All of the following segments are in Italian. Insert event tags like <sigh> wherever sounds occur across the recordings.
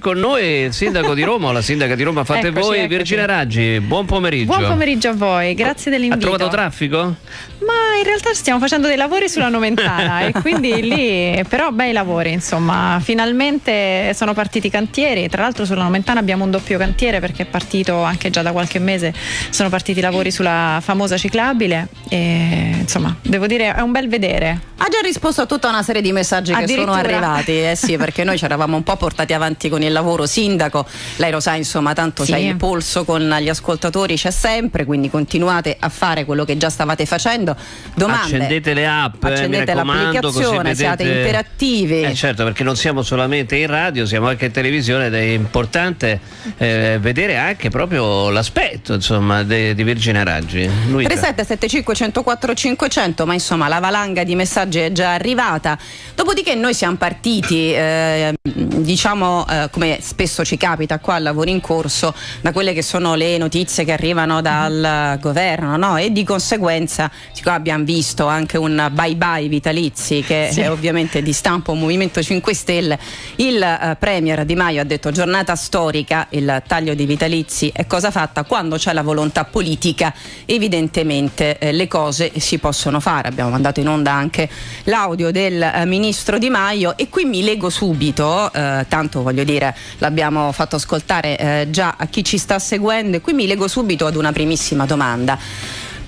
Con noi il sindaco di Roma o la sindaca di Roma fate eccoci, voi, eccoci. Virginia Raggi, buon pomeriggio. Buon pomeriggio a voi, grazie dell'invito. Ha trovato traffico? Ma in realtà stiamo facendo dei lavori sulla Nomentana e quindi lì però bei lavori insomma, finalmente sono partiti i cantieri, tra l'altro sulla Nomentana abbiamo un doppio cantiere perché è partito anche già da qualche mese, sono partiti i lavori sulla famosa ciclabile e insomma devo dire è un bel vedere. Ha già risposto a tutta una serie di messaggi che sono arrivati, eh sì perché noi ci eravamo un po' portati avanti con il il lavoro sindaco, lei lo sa insomma tanto sì. c'è il polso con gli ascoltatori, c'è sempre, quindi continuate a fare quello che già stavate facendo. Domande, accendete le app, eh, accendete l'applicazione, vedete... siate interattivi. Eh certo, perché non siamo solamente in radio, siamo anche in televisione ed è importante eh, vedere anche proprio l'aspetto insomma de, di Virginia Raggi. 3775 104 500, ma insomma la valanga di messaggi è già arrivata. Dopodiché noi siamo partiti, eh, diciamo eh, come spesso ci capita qua al lavoro in corso, da quelle che sono le notizie che arrivano dal governo no? e di conseguenza siccome abbiamo visto anche un bye bye vitalizi che sì. è ovviamente di stampo Movimento 5 Stelle, il eh, Premier Di Maio ha detto giornata storica, il taglio di vitalizi è cosa fatta quando c'è la volontà politica evidentemente eh, le cose si possono fare, abbiamo mandato in onda anche l'audio del eh, Ministro Di Maio e qui mi leggo subito, eh, tanto voglio dire l'abbiamo fatto ascoltare eh, già a chi ci sta seguendo. E qui mi lego subito ad una primissima domanda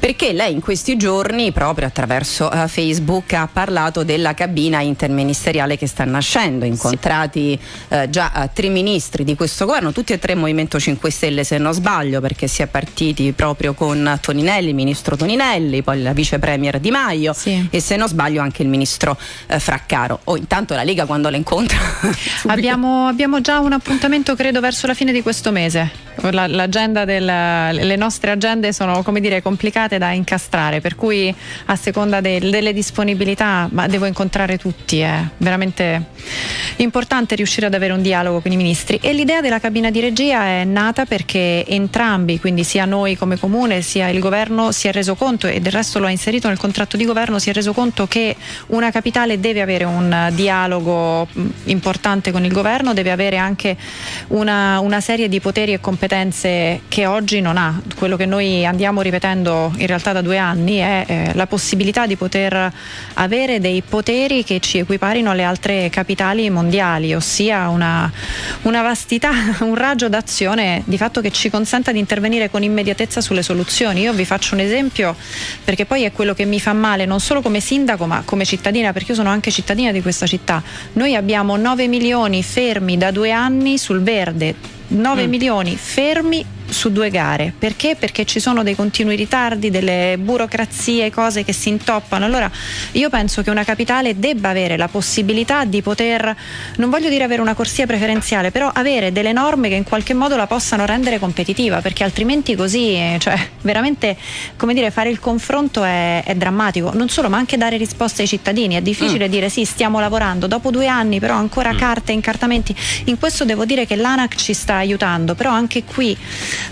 perché lei in questi giorni proprio attraverso uh, Facebook ha parlato della cabina interministeriale che sta nascendo, incontrati sì. uh, già uh, tre ministri di questo governo, tutti e tre Movimento 5 Stelle se non sbaglio perché si è partiti proprio con Toninelli, il ministro Toninelli, poi la vice premier Di Maio sì. e se non sbaglio anche il ministro Fraccaro. O oh, intanto la Lega quando la incontra? <laughs> abbiamo, abbiamo già un appuntamento credo verso la fine di questo mese. La, l'agenda del, le nostre agende sono come dire complicate da incastrare per cui a seconda del, delle disponibilità ma devo incontrare tutti è veramente importante riuscire ad avere un dialogo con i ministri e l'idea della cabina di regia è nata perché entrambi quindi sia noi come comune sia il governo si è reso conto e del resto lo ha inserito nel contratto di governo si è reso conto che una capitale deve avere un dialogo importante con il governo deve avere anche una, una serie di poteri e competenze che oggi non ha. Quello che noi andiamo ripetendo in realtà da due anni è eh, la possibilità di poter avere dei poteri che ci equiparino alle altre capitali mondiali, ossia una, una vastità, <laughs> un raggio d'azione di fatto che ci consenta di intervenire con immediatezza sulle soluzioni. Io vi faccio un esempio perché poi è quello che mi fa male non solo come sindaco ma come cittadina perché io sono anche cittadina di questa città. Noi abbiamo 9 milioni fermi da due anni sul verde 9 mm. milioni fermi su due gare. Perché? Perché ci sono dei continui ritardi, delle burocrazie, cose che si intoppano. Allora io penso che una capitale debba avere la possibilità di poter, non voglio dire avere una corsia preferenziale, però avere delle norme che in qualche modo la possano rendere competitiva, perché altrimenti così, cioè veramente, come dire, fare il confronto è, è drammatico. Non solo, ma anche dare risposte ai cittadini. È difficile mm. dire sì, stiamo lavorando, dopo due anni però ancora mm. carte, incartamenti. In questo devo dire che l'ANAC ci sta aiutando, però anche qui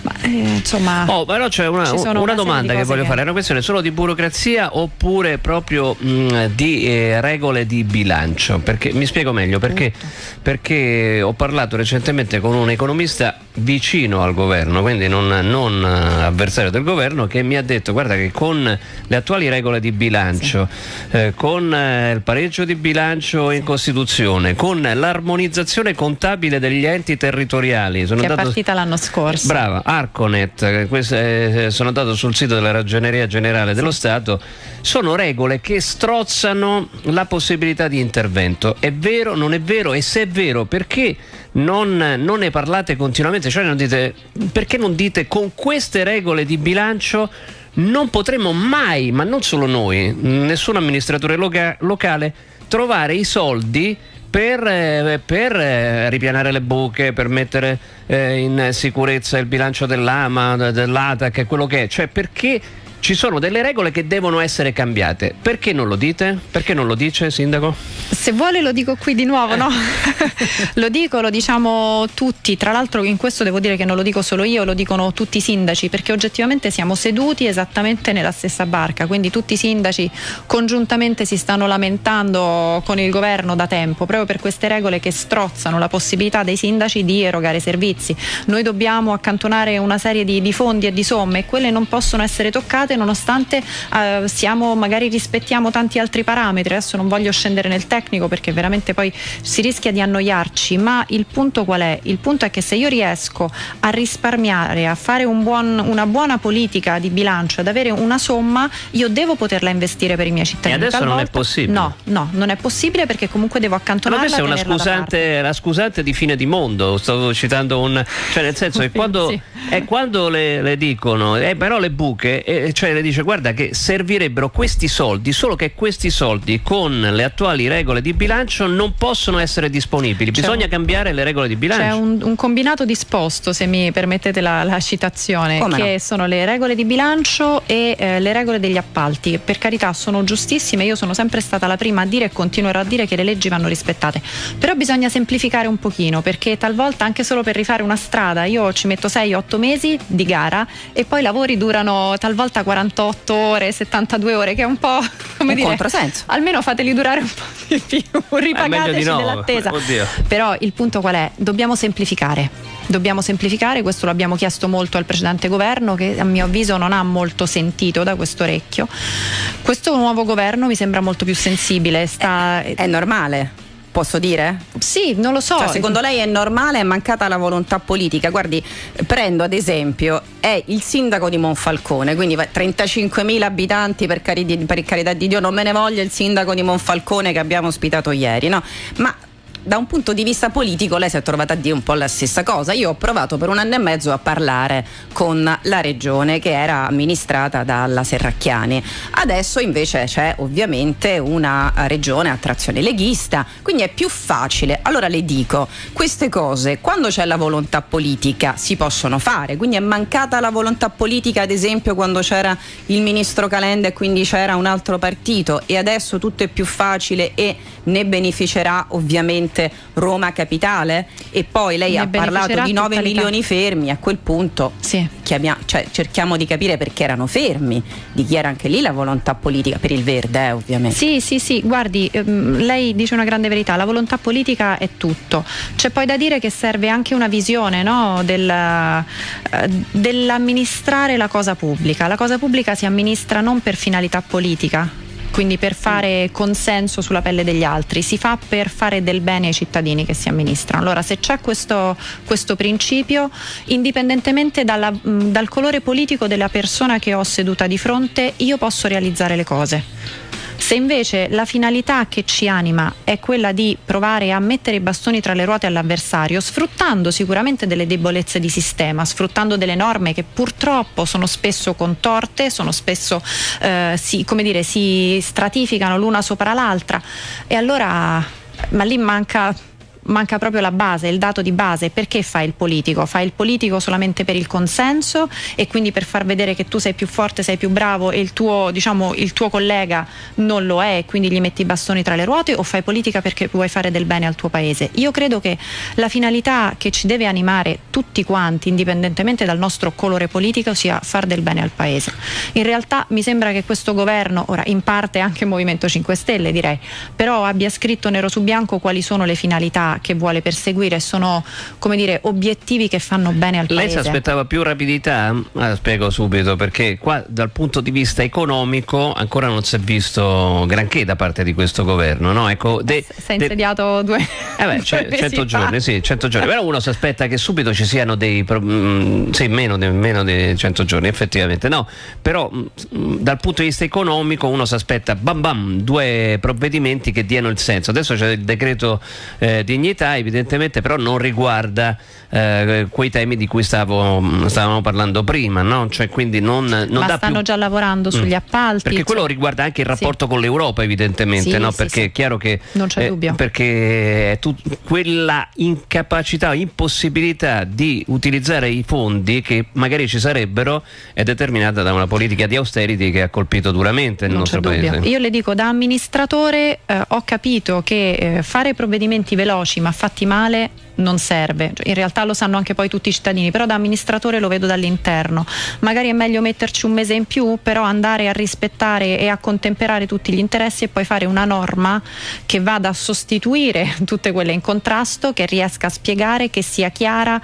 ma, eh, insomma, oh, però c'è una, una, una domanda che voglio che... fare: è una questione solo di burocrazia oppure proprio mh, mm, di eh, regole di bilancio? Perché, mi spiego meglio perché, perché, ho parlato recentemente con un economista vicino al governo, quindi non, non uh, avversario del governo, che mi ha detto: guarda, che con le attuali regole di bilancio, sì. eh, con eh, il pareggio di bilancio in Costituzione, con l'armonizzazione contabile degli enti territoriali, sono che è partita l'anno scorso. Brava, Arconet, eh, sono andato sul sito della Ragioneria Generale dello Stato, sono regole che strozzano la possibilità di intervento. È vero, non è vero? E se è vero, perché non, non ne parlate continuamente? Cioè non dite, perché non dite con queste regole di bilancio non potremo mai, ma non solo noi, nessun amministratore loca- locale, trovare i soldi per, eh, per eh, ripianare le buche, per mettere eh, in sicurezza il bilancio dell'AMA, dell'ATAC, quello che è. Cioè perché ci sono delle regole che devono essere cambiate. Perché non lo dite? Perché non lo dice, Sindaco? Se vuole lo dico qui di nuovo, no? <laughs> lo dico, lo diciamo tutti. Tra l'altro in questo devo dire che non lo dico solo io, lo dicono tutti i sindaci, perché oggettivamente siamo seduti esattamente nella stessa barca. Quindi tutti i sindaci congiuntamente si stanno lamentando con il governo da tempo, proprio per queste regole che strozzano la possibilità dei sindaci di erogare servizi. Noi dobbiamo accantonare una serie di, di fondi e di somme e quelle non possono essere toccate state nonostante eh, siamo, magari rispettiamo tanti altri parametri. Adesso non voglio scendere nel tecnico perché veramente poi si rischia di annoiarci, ma il punto qual è? Il punto è che se io riesco a risparmiare, a fare un buon, una buona politica di bilancio, ad avere una somma, io devo poterla investire per i miei cittadini. E adesso Talvolta, non è possibile. No, no, non è possibile perché comunque devo accantonarla. Ma questa è una scusante, la scusante di fine di mondo. Stavo citando un. cioè nel senso che <laughs> quando, Sì. è quando le, le dicono, eh, però le buche, eh, cioè le dice guarda che servirebbero questi soldi, solo che questi soldi con le attuali regole di bilancio non possono essere disponibili. Bisogna un- cambiare le regole di bilancio. C'è un, un combinato disposto, se mi permettete la, la citazione, Come che no? sono le regole di bilancio e eh, le regole degli appalti. Per carità, sono giustissime, io sono sempre stata la prima a dire e continuerò a dire che le leggi vanno rispettate. Però bisogna semplificare un pochino, perché talvolta anche solo per rifare una strada io ci metto 6-8 mesi di gara e poi i lavori durano talvolta 48 ore, 72 ore, che è un po' come Un dire. controsenso. Almeno fateli durare un po' di più, ripagateci di no. dell'attesa. Oddio. Però il punto qual è? Dobbiamo semplificare. Dobbiamo semplificare, questo lo abbiamo chiesto molto al precedente governo che a mio avviso non ha molto sentito da questo orecchio. Questo nuovo governo mi sembra molto più sensibile. Sta... È normale, posso dire? Sì, non lo so. Cioè, secondo lei è normale, è mancata la volontà politica? Guardi, prendo ad esempio, è il sindaco di Monfalcone, quindi va- 35.000 abitanti per, cari- di- per carità di Dio, non me ne voglia il sindaco di Monfalcone che abbiamo ospitato ieri, no? Ma da un punto di vista politico lei si è trovata a dire un po' la stessa cosa. Io ho provato per un anno e mezzo a parlare con la regione che era amministrata dalla Serracchiani. Adesso invece c'è ovviamente una regione a trazione leghista, quindi è più facile. Allora le dico, queste cose quando c'è la volontà politica si possono fare, quindi è mancata la volontà politica ad esempio quando c'era il ministro Calenda e quindi c'era un altro partito e adesso tutto è più facile e ne beneficerà ovviamente Roma Capitale e poi lei Ne ha parlato di 9 tutta l'Italia. milioni fermi, a quel punto Sì. chiamia- cioè, cerchiamo di capire perché erano fermi, di chi era anche lì la volontà politica, per il verde eh, ovviamente. Sì, sì, sì, guardi, ehm, lei dice una grande verità, la volontà politica è tutto. C'è poi da dire che serve anche una visione no, del, eh, dell'amministrare la cosa pubblica. La cosa pubblica si amministra non per finalità politica. Quindi per fare consenso sulla pelle degli altri, si fa per fare del bene ai cittadini che si amministrano. Allora, se c'è questo, questo principio, indipendentemente dalla- dal colore politico della persona che ho seduta di fronte, io posso realizzare le cose. Se invece la finalità che ci anima è quella di provare a mettere i bastoni tra le ruote all'avversario, sfruttando sicuramente delle debolezze di sistema, sfruttando delle norme che purtroppo sono spesso contorte, sono spesso eh, si, come dire, si stratificano l'una sopra l'altra, e allora ma lì manca manca proprio la base, il dato di base. Perché fa il politico? Fa il politico solamente per il consenso e quindi per far vedere che tu sei più forte, sei più bravo e il tuo, diciamo, il tuo collega non lo è e quindi gli metti i bastoni tra le ruote o fai politica perché vuoi fare del bene al tuo paese? Io credo che la finalità che ci deve animare tutti quanti, indipendentemente dal nostro colore politico, sia far del bene al paese. In realtà mi sembra che questo governo, ora in parte anche Movimento 5 Stelle direi, però abbia scritto nero su bianco quali sono le finalità che vuole perseguire, sono come dire obiettivi che fanno bene al Lei si paese. aspettava più rapidità? Ah, spiego subito perché qua dal punto di vista economico ancora non si è visto granché da parte di questo governo. No? Ecco, de- Si è insediato due, Eh beh, due mesi 100 fa. giorni, sì, 100 giorni. Però uno si aspetta che subito ci siano dei. pro- mm, sì, meno, di- meno di 100 giorni, effettivamente. No, però mm, dal punto di vista economico uno si aspetta bam bam due provvedimenti che diano il senso. Adesso c'è il decreto eh, dignità dignità, evidentemente però non riguarda eh, quei temi di cui stavo, stavamo parlando prima, no? cioè, quindi non, non Ma stanno più... già lavorando sugli mm. appalti. Perché quello riguarda anche il rapporto sì. con l'Europa, evidentemente, sì, no? perché è chiaro che... Non c'è eh, dubbio. Perché tut- quella incapacità, impossibilità di utilizzare i fondi che magari ci sarebbero è determinata da una politica di austerity che ha colpito duramente il non nostro paese. Io le dico, da amministratore eh, ho capito che eh, fare provvedimenti veloci ma fatti male non serve, cioè, in realtà lo sanno anche poi tutti i cittadini, però da amministratore lo vedo dall'interno. Magari è meglio metterci un mese in più, però andare a rispettare e a contemperare tutti gli interessi e poi fare una norma che vada a sostituire <laughs> tutte quelle in contrasto, che riesca a spiegare, che sia chiara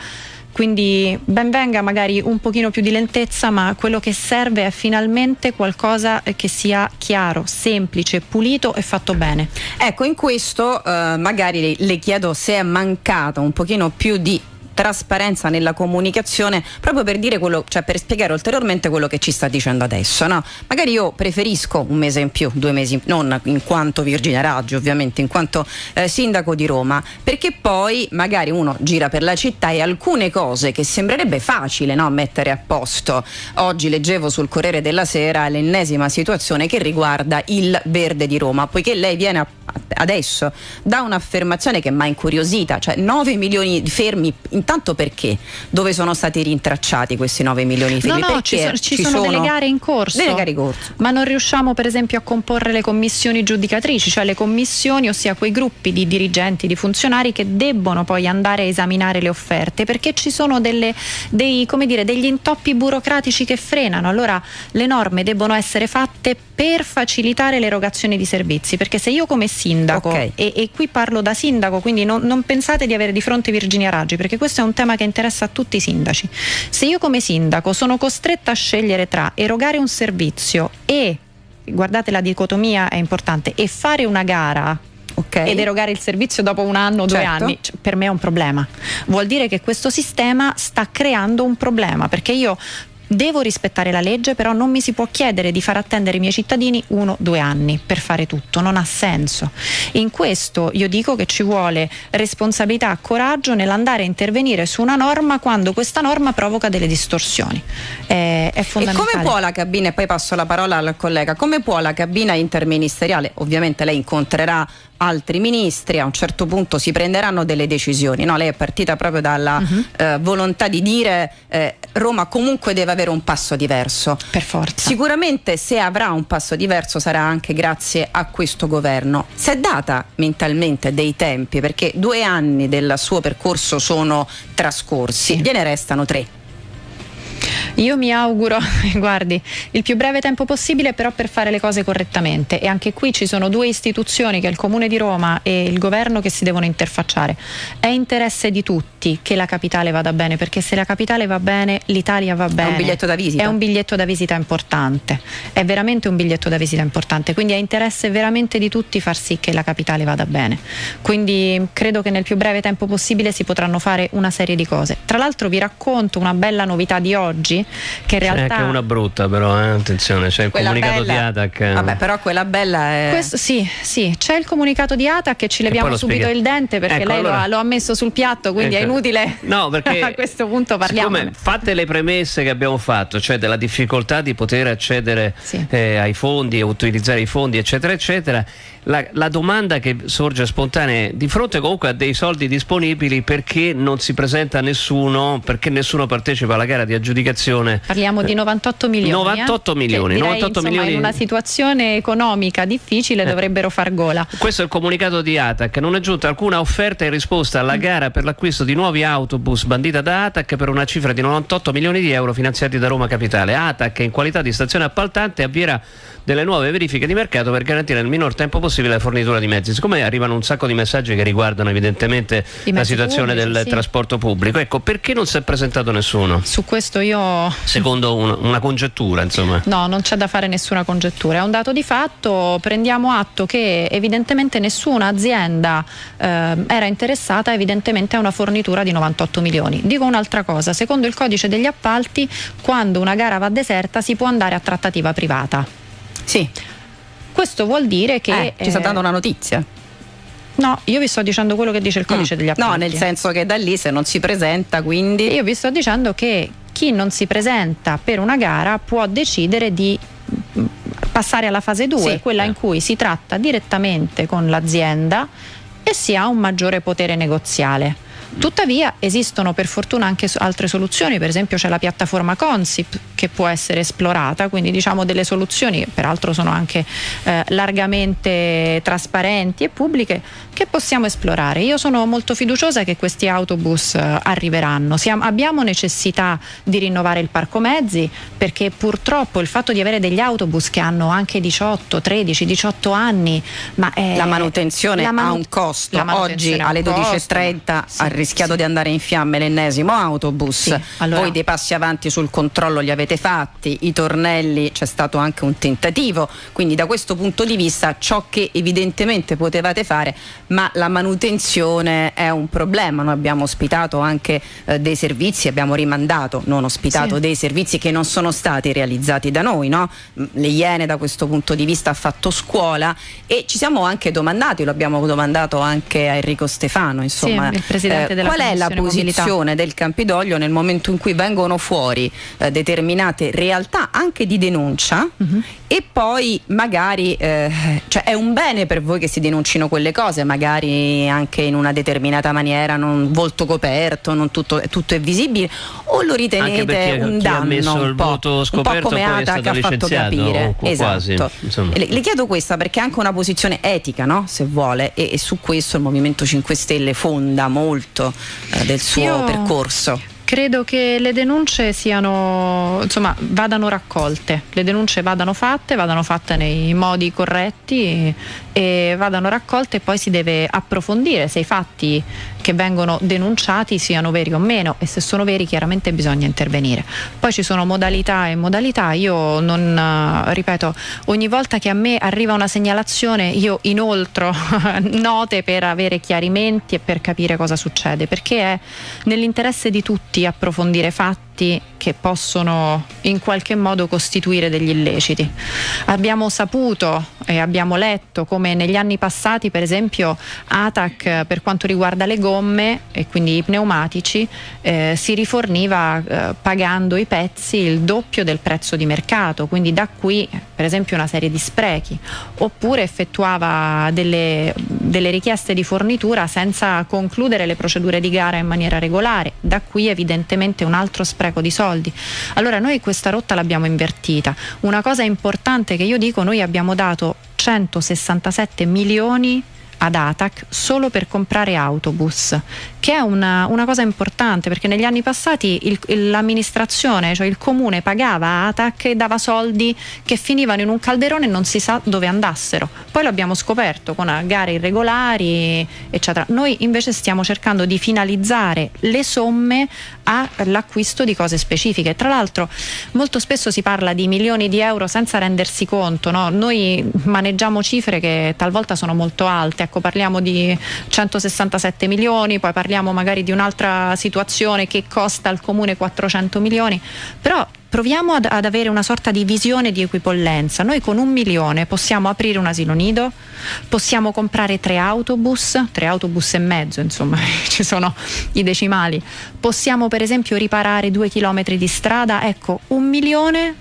quindi ben venga magari un pochino più di lentezza, ma quello che serve è finalmente qualcosa che sia chiaro, semplice, pulito e fatto bene. Ecco, in questo eh, magari le chiedo se è mancato un pochino più di trasparenza nella comunicazione proprio per dire quello, cioè per spiegare ulteriormente quello che ci sta dicendo adesso. No? Magari io preferisco un mese in più, due mesi non in quanto Virginia Raggi ovviamente, in quanto eh, sindaco di Roma, perché poi magari uno gira per la città e alcune cose che sembrerebbe facile no, mettere a posto. Oggi leggevo sul Corriere della Sera l'ennesima situazione che riguarda il verde di Roma, poiché lei viene a, adesso da un'affermazione che mi ha incuriosita, cioè 9 milioni di fermi in intanto perché? Dove sono stati rintracciati questi 9 milioni di figli? No, no, ci, sono, ci, ci sono, delle gare in corso. Delle gare in corso. Ma non riusciamo per esempio a comporre le commissioni giudicatrici, cioè le commissioni, ossia quei gruppi di dirigenti, di funzionari che debbono poi andare a esaminare le offerte, perché ci sono delle, dei, dire, degli intoppi burocratici che frenano. Allora le norme debbono essere fatte per facilitare l'erogazione di servizi, perché se io come sindaco, okay. e, e, qui parlo da sindaco, quindi non, non pensate di avere di fronte Virginia Raggi, perché questo è un tema che interessa a tutti i sindaci. Se io come sindaco sono costretta a scegliere tra erogare un servizio e, guardate la dicotomia è importante, e fare una gara Okay. ed erogare il servizio dopo un anno o certo. due anni, cioè, per me è un problema. Vuol dire che questo sistema sta creando un problema perché io Devo rispettare la legge, però non mi si può chiedere di far attendere i miei cittadini uno o due anni per fare tutto, non ha senso. In questo io dico che ci vuole responsabilità, coraggio nell'andare a intervenire su una norma quando questa norma provoca delle distorsioni. È, è fondamentale. E come può la cabina, e poi passo la parola al collega, come può la cabina interministeriale, ovviamente lei incontrerà altri ministri, a un certo punto si prenderanno delle decisioni. No, lei è partita proprio dalla uh-huh. eh, volontà di dire eh, Roma comunque deve avere un passo diverso. Per forza. Sicuramente se avrà un passo diverso sarà anche grazie a questo governo. Si è data mentalmente dei tempi perché due anni del suo percorso sono trascorsi, sì. gliene restano tre. Io mi auguro, <laughs> guardi, il più breve tempo possibile però per fare le cose correttamente e anche qui ci sono due istituzioni che è il Comune di Roma e il governo che si devono interfacciare. È interesse di tutti che la capitale vada bene perché se la capitale va bene l'Italia va bene. È un biglietto da visita. È un biglietto da visita importante, è veramente un biglietto da visita importante, quindi è interesse veramente di tutti far sì che la capitale vada bene. Quindi credo che nel più breve tempo possibile si potranno fare una serie di cose. Tra l'altro vi racconto una bella novità di oggi che in realtà... C'è anche una brutta però, eh? attenzione, c'è il quella comunicato bella. di ATAC. Vabbè, però quella bella è... Questo, sì, sì, c'è il comunicato di ATAC e ci leviamo e subito il dente perché ecco, lei allora... lo, ha, lo, ha, messo sul piatto, quindi ecco. è inutile. No, <laughs> perché a questo punto parliamo. Fatte le premesse che abbiamo fatto, cioè della difficoltà di poter accedere sì. eh, ai fondi, utilizzare i fondi, eccetera, eccetera la, la, domanda che sorge spontanea è di fronte comunque a dei soldi disponibili perché non si presenta nessuno, perché nessuno partecipa alla gara di aggiudicazione. Parliamo di 98 milioni. 98 eh? milioni. Direi, 98 insomma, milioni. In una situazione economica difficile eh. dovrebbero far gola. Questo è il comunicato di ATAC. Non è giunta alcuna offerta in risposta alla mm. gara per l'acquisto di nuovi autobus bandita da ATAC per una cifra di 98 milioni di euro finanziati da Roma Capitale. ATAC in qualità di stazione appaltante avvierà delle nuove verifiche di mercato per garantire nel minor tempo possibile la fornitura di mezzi. Siccome arrivano un sacco di messaggi che riguardano evidentemente la situazione pubblici, del sì. trasporto pubblico, ecco perché non si è presentato nessuno? Su questo io... Secondo un, una congettura, insomma. No, non c'è da fare nessuna congettura, è un dato di fatto, prendiamo atto che evidentemente nessuna azienda eh, era interessata evidentemente a una fornitura di 98 milioni. Dico un'altra cosa, secondo il codice degli appalti, quando una gara va deserta si può andare a trattativa privata. Sì. Questo vuol dire che... Eh, ci sta dando una notizia. No, io vi sto dicendo quello che dice il codice mm. degli appalti. No, nel senso che da lì se non si presenta, quindi... Io vi sto dicendo che chi non si presenta per una gara può decidere di mm, passare alla fase 2, sì. quella in cui si tratta direttamente con l'azienda e si ha un maggiore potere negoziale. Tuttavia esistono per fortuna anche altre soluzioni, per esempio c'è la piattaforma Consip che può essere esplorata, quindi diciamo delle soluzioni, peraltro sono anche eh, largamente trasparenti e pubbliche, che possiamo esplorare. Io sono molto fiduciosa che questi autobus eh, arriveranno. Siamo, abbiamo necessità di rinnovare il parco mezzi perché purtroppo il fatto di avere degli autobus che hanno anche 18, 13, 18 anni, ma la manutenzione la manu- ha un costo. Oggi alle 12.30 sì, rischiato sì. di andare in fiamme l'ennesimo autobus, sì, allora. voi dei passi avanti sul controllo li avete fatti, i tornelli c'è stato anche un tentativo, quindi da questo punto di vista ciò che evidentemente potevate fare, ma la manutenzione è un problema, noi abbiamo ospitato anche eh, dei servizi, abbiamo rimandato, non ospitato sì. dei servizi che non sono stati realizzati da noi, no? le Iene da questo punto di vista ha fatto scuola e ci siamo anche domandati, lo abbiamo domandato anche a Enrico Stefano, insomma, il presidente della qual è la posizione del Campidoglio nel momento in cui vengono fuori eh, determinate realtà anche di denuncia uh-huh. E poi magari eh, cioè è un bene per voi che si denuncino quelle cose, magari anche in una determinata maniera, non volto coperto, non tutto, tutto è visibile, o lo ritenete un danno un po', un po' come Ata che ha fatto capire. esatto. Le, le, chiedo questa perché è anche una posizione etica, no? se vuole, e, e su questo il Movimento 5 Stelle fonda molto eh, del suo Io... percorso. Credo che le denunce siano, insomma, vadano raccolte, le denunce vadano fatte, vadano fatte nei modi corretti e vadano raccolte e poi si deve approfondire se i fatti che vengono denunciati siano veri o meno e se sono veri chiaramente bisogna intervenire. Poi ci sono modalità e modalità, io non eh, ripeto, ogni volta che a me arriva una segnalazione io inoltro <laughs> note per avere chiarimenti e per capire cosa succede, perché è nell'interesse di tutti approfondire fatti che possono in qualche modo costituire degli illeciti. Abbiamo saputo e abbiamo letto come negli anni passati, per esempio, ATAC per quanto riguarda le gomme e quindi i pneumatici eh, si riforniva eh, pagando i pezzi il doppio del prezzo di mercato, quindi da qui per esempio una serie di sprechi, oppure effettuava delle, delle richieste di fornitura senza concludere le procedure di gara in maniera regolare, da qui evidentemente un altro spreco di soldi soldi. Allora noi questa rotta l'abbiamo invertita. Una cosa importante che io dico, noi abbiamo dato 167 milioni ad ATAC solo per comprare autobus, che è una, una cosa importante perché negli anni passati l'amministrazione, cioè il comune, pagava ATAC e dava soldi che finivano in un calderone e non si sa dove andassero. Poi l'abbiamo scoperto con gare irregolari, eccetera. Noi invece stiamo cercando di finalizzare le somme all'acquisto di cose specifiche. Tra l'altro molto spesso si parla di milioni di euro senza rendersi conto, no? noi maneggiamo cifre che talvolta sono molto alte ecco parliamo di 167 milioni, poi parliamo magari di un'altra situazione che costa al comune 400 milioni, però proviamo ad, ad, avere una sorta di visione di equipollenza. Noi con un milione possiamo aprire un asilo nido, possiamo comprare tre autobus, tre autobus e mezzo, insomma, <laughs> ci sono i decimali. Possiamo per esempio riparare due chilometri di strada. Ecco, un milione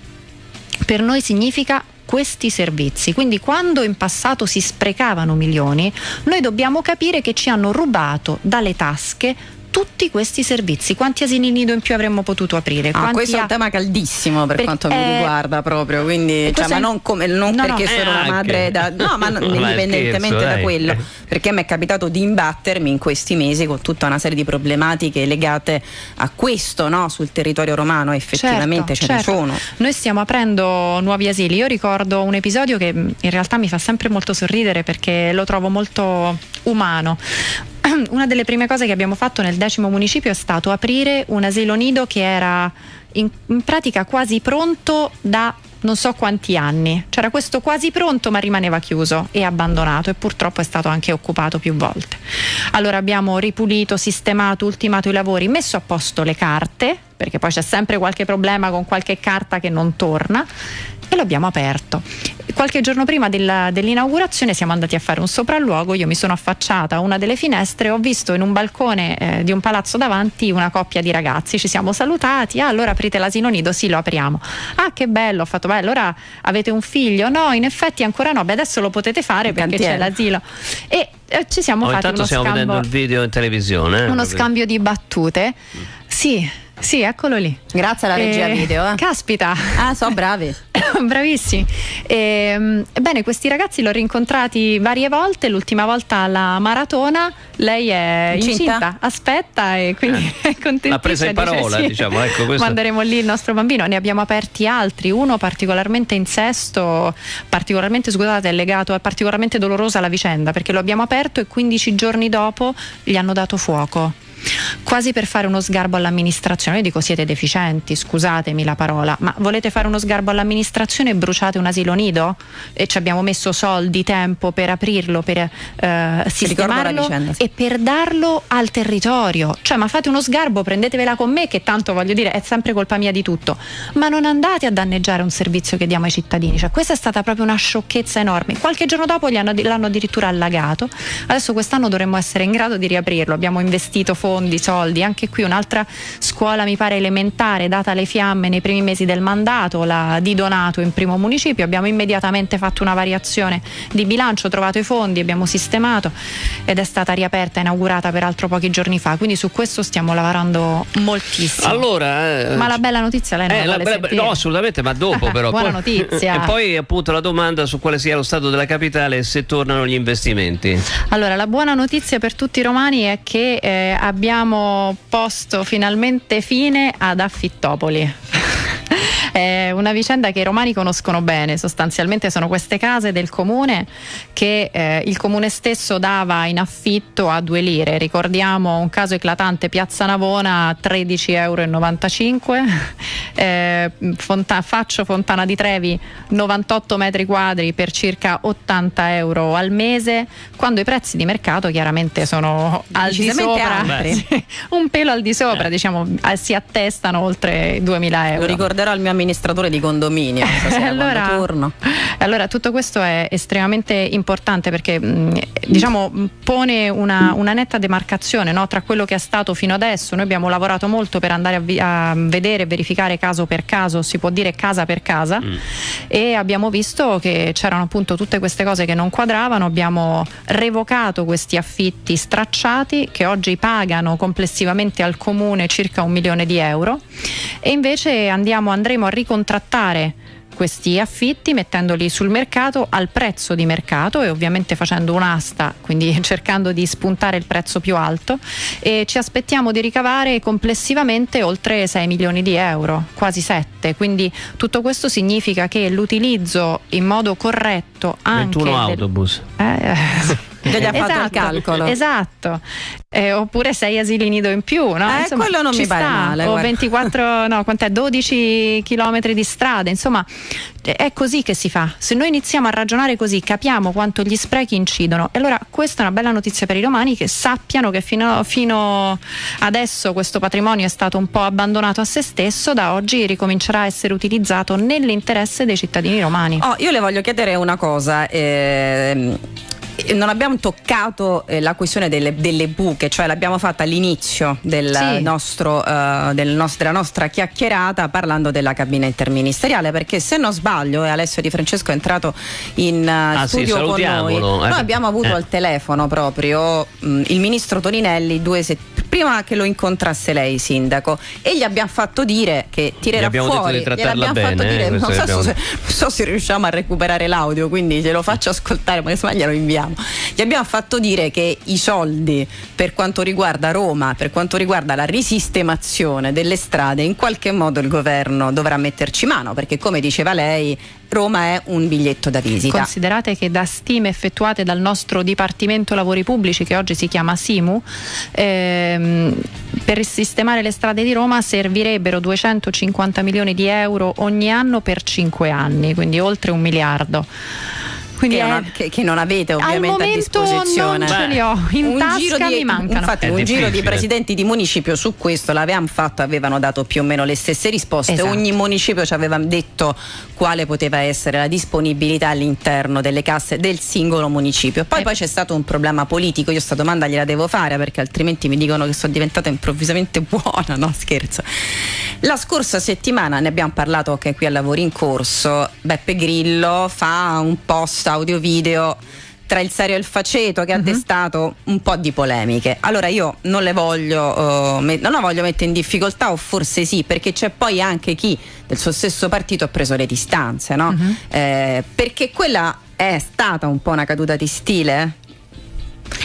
per noi significa questi servizi. Quindi quando in passato si sprecavano milioni, noi dobbiamo capire che ci hanno rubato dalle tasche tutti questi servizi. Quanti asili nido in più avremmo potuto aprire? Ah, questo è un tema caldissimo per, per quanto mi riguarda proprio, quindi cioè, ma non, come, non no, perché no, sono una madre da, no, ma <laughs> non, indipendentemente da quello, perché mi è capitato di imbattermi in questi mesi con tutta una serie di problematiche legate a questo no? sul territorio romano, effettivamente certo, ce certo. ne sono. Noi stiamo aprendo nuovi asili. Io ricordo un episodio che in realtà mi fa sempre molto sorridere perché lo trovo molto umano <clears throat> una delle prime cose che abbiamo fatto nel decimo municipio è stato aprire un asilo nido che era in, in pratica quasi pronto da non so quanti anni. C'era questo quasi pronto ma rimaneva chiuso e abbandonato e purtroppo è stato anche occupato più volte. Allora abbiamo ripulito, sistemato, ultimato i lavori, messo a posto le carte, perché poi c'è sempre qualche problema con qualche carta che non torna e l'abbiamo aperto. Qualche giorno prima della, dell'inaugurazione siamo andati a fare un sopralluogo, io mi sono affacciata a una delle finestre e ho visto in un balcone eh, di un palazzo davanti una coppia di ragazzi, ci siamo salutati, ah allora aprite l'asilo nido, sì lo apriamo. Ah che bello, ho fatto, beh allora avete un figlio? No, in effetti ancora no, beh adesso lo potete fare perché c'è l'asilo. E eh, ci siamo oh, fatti uno stiamo scambio, vedendo il video in televisione. Eh, uno scambio di battute. Sì, sì, eccolo lì. Grazie alla regia eh, video. Eh. Caspita. Ah, so bravi. <laughs> Bravissimi. E, ehm, questi ragazzi l'ho rincontrati varie volte, l'ultima volta alla maratona, lei è incinta, incinta aspetta e quindi eh. <laughs> è contenta. L'ha presa in parola, sì. diciamo. Ecco, questo... Manderemo lì il nostro bambino, ne abbiamo aperti altri, uno particolarmente in sesto, particolarmente, scusate, è legato, è particolarmente dolorosa la vicenda perché lo abbiamo aperto e 15 giorni dopo gli hanno dato fuoco quasi per fare uno sgarbo all'amministrazione. Io dico siete deficienti, scusatemi la parola, ma volete fare uno sgarbo all'amministrazione e bruciate un asilo nido? E ci abbiamo messo soldi, tempo per aprirlo, per eh, sistemarlo e per darlo al territorio. Cioè, ma fate uno sgarbo, prendetevela con me che tanto voglio dire è sempre colpa mia di tutto, ma non andate a danneggiare un servizio che diamo ai cittadini. Cioè, questa è stata proprio una sciocchezza enorme. Qualche giorno dopo hanno, l'hanno addirittura allagato. Adesso quest'anno dovremmo essere in grado di riaprirlo. Abbiamo investito fondi, soldi. Anche qui un'altra scuola mi pare elementare, data le fiamme nei primi mesi del mandato, la di Donato in primo municipio. Abbiamo immediatamente fatto una variazione di bilancio, trovato i fondi, abbiamo sistemato ed è stata riaperta, inaugurata peraltro pochi giorni fa. Quindi su questo stiamo lavorando moltissimo. Allora, eh, ma la bella notizia lei non eh, la vuole bella, No, assolutamente, ma dopo <laughs> però. Buona notizia. E poi appunto la domanda su quale sia lo stato della capitale e se tornano gli investimenti. Allora, la buona notizia per tutti i romani è che eh, abbiamo posto finalmente fine ad Affittopoli. È una vicenda che i romani conoscono bene, sostanzialmente sono queste case del comune che eh, il comune stesso dava in affitto a due lire. Ricordiamo un caso eclatante, Piazza Navona 13,95 euro, <laughs> eh, Fonta- Faccio Fontana di Trevi 98 metri quadri per circa 80 euro al mese, quando i prezzi di mercato chiaramente sono al di sopra, <laughs> un pelo al di sopra, eh. diciamo, si attestano oltre 2000 euro. Lo ricorderò al mio amministratore amministratore di condominio. <laughs> allora, allora, tutto questo è estremamente importante perché diciamo, pone una, una, netta demarcazione no, tra quello che è stato fino adesso. Noi abbiamo lavorato molto per andare a, vi- a vedere e verificare caso per caso, si può dire casa per casa, mm. e abbiamo visto che c'erano appunto tutte queste cose che non quadravano. Abbiamo revocato questi affitti stracciati che oggi pagano complessivamente al comune circa un milione di euro e invece andiamo, andremo a ricontrattare questi affitti mettendoli sul mercato al prezzo di mercato e ovviamente facendo un'asta, quindi <laughs> cercando di spuntare il prezzo più alto e ci aspettiamo di ricavare complessivamente oltre 6 milioni di euro, quasi 7, quindi tutto questo significa che l'utilizzo in modo corretto anche 21 autobus. Del, eh, Già gli ha esatto, fatto il calcolo. Esatto. Eh, oppure sei asili nido in più, no? Eh, insomma, quello non mi pare sta. male. O guarda. 24, <laughs> no, quant'è? 12 chilometri di strade, insomma, è così che si fa. Se noi iniziamo a ragionare così, capiamo quanto gli sprechi incidono. E allora questa è una bella notizia per i romani che sappiano che fino, fino adesso questo patrimonio è stato un po' abbandonato a se stesso, da oggi ricomincerà a essere utilizzato nell'interesse dei cittadini romani. Oh, io le voglio chiedere una cosa. Eh, non abbiamo toccato eh, la questione delle, delle, buche, cioè l'abbiamo fatta all'inizio del sì. nostro, uh, del nost- della nostra chiacchierata parlando della cabina interministeriale, perché se non sbaglio, e Alessio Di Francesco è entrato in uh, ah, studio sì, con noi, eh. noi abbiamo avuto eh. al telefono proprio mh, mm, il ministro Toninelli due settimane prima che lo incontrasse lei, sindaco, e gli abbiamo fatto dire che tirerà fuori. gliel'abbiamo fatto dire, eh, non so, abbiamo... se, non so, se, riusciamo a recuperare l'audio, quindi glielo faccio ascoltare, ma se glielo inviamo. Gli abbiamo fatto dire che i soldi per quanto riguarda Roma, per quanto riguarda la risistemazione delle strade, in qualche modo il governo dovrà metterci mano, perché come diceva lei, Roma è un biglietto da visita. Considerate che da stime effettuate dal nostro Dipartimento Lavori Pubblici, che oggi si chiama SIMU, ehm, per sistemare le strade di Roma servirebbero 250 milioni di euro ogni anno per 5 anni, quindi oltre un miliardo. Quindi che, è, non, che, che, non avete ovviamente a disposizione. Non ce li ho, in un tasca di, mi mancano. Infatti, è un giro di presidenti di municipio su questo l'avevamo fatto, avevano dato più o meno le stesse risposte. Esatto. Ogni municipio ci aveva detto quale poteva essere la disponibilità all'interno delle casse del singolo municipio. Poi, eh. poi c'è stato un problema politico, io sta domanda gliela devo fare perché altrimenti mi dicono che sono diventata improvvisamente buona, no scherzo. La scorsa settimana ne abbiamo parlato anche qui a Lavori in Corso, Beppe Grillo fa un post audio video tra il serio e il faceto che uh-huh. ha mhm. destato un po' di polemiche. Allora io non le voglio, uh, met- non la voglio mettere in difficoltà o forse sì, perché c'è poi anche chi del suo stesso partito ha preso le distanze, no? Uh-huh. Eh, perché quella è stata un po' una caduta di stile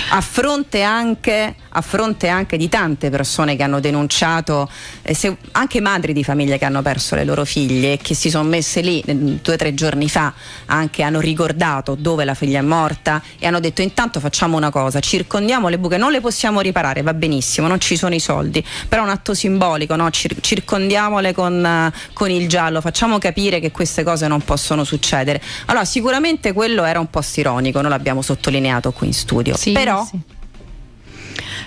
a fronte anche, a fronte anche di tante persone che hanno denunciato, eh, se, anche madri di famiglie che hanno perso le loro figlie e che si sono messe lì eh, due o tre giorni fa, anche hanno ricordato dove la figlia è morta e hanno detto intanto facciamo una cosa, circondiamo le buche, non le possiamo riparare, va benissimo, non ci sono i soldi, però è un atto simbolico, no? Cir- circondiamole con, uh, con il giallo, facciamo capire che queste cose non possono succedere. Allora sicuramente quello era un po' ironico, noi l'abbiamo sottolineato qui in studio. Sì, però sì.